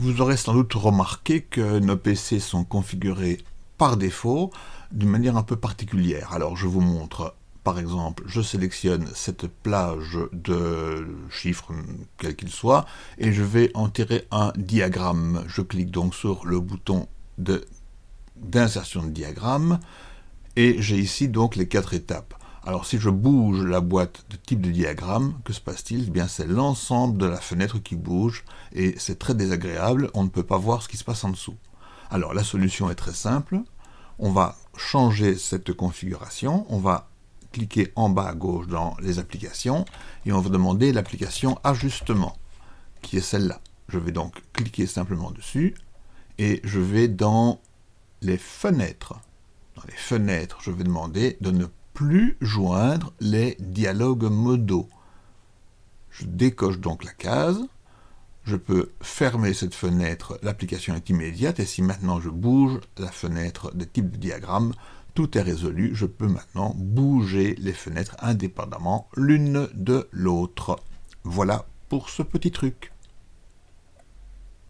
Vous aurez sans doute remarqué que nos PC sont configurés par défaut d'une manière un peu particulière. Alors je vous montre, par exemple, je sélectionne cette plage de chiffres, quel qu'il soit, et je vais en tirer un diagramme. Je clique donc sur le bouton d'insertion de, de diagramme, et j'ai ici donc les quatre étapes. Alors si je bouge la boîte de type de diagramme, que se passe-t-il? Eh bien c'est l'ensemble de la fenêtre qui bouge, et c'est très désagréable, on ne peut pas voir ce qui se passe en dessous. Alors la solution est très simple, on va changer cette configuration, on va cliquer en bas à gauche dans les applications, et on va demander l'application ajustement, qui est celle-là. Je vais donc cliquer simplement dessus, et je vais dans les fenêtres. Dans les fenêtres, je vais demander de ne plus joindre les dialogues modaux. Je décoche donc la case, je peux fermer cette fenêtre, l'application est immédiate, et si maintenant je bouge la fenêtre des types de diagrammes, tout est résolu, je peux maintenant bouger les fenêtres indépendamment l'une de l'autre. Voilà pour ce petit truc.